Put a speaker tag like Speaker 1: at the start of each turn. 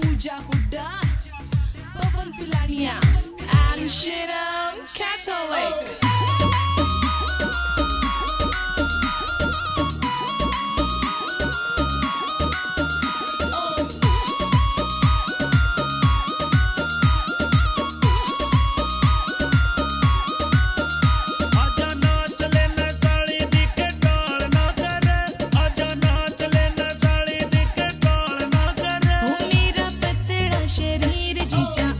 Speaker 1: Pooja Hooda, Pavan Pilania, and Shinam Catholic. ち。